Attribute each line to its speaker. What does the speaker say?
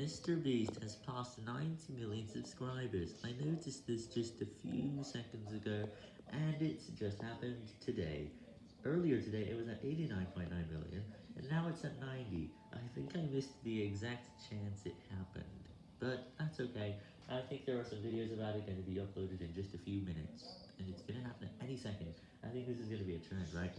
Speaker 1: Mr. Beast has passed 90 million subscribers. I noticed this just a few seconds ago, and it's just happened today. Earlier today, it was at 89.9 million, and now it's at 90. I think I missed the exact chance it happened. But that's okay. I think there are some videos about it going to be uploaded in just a few minutes, and it's going to happen at any second. I think this is going to be a trend, right?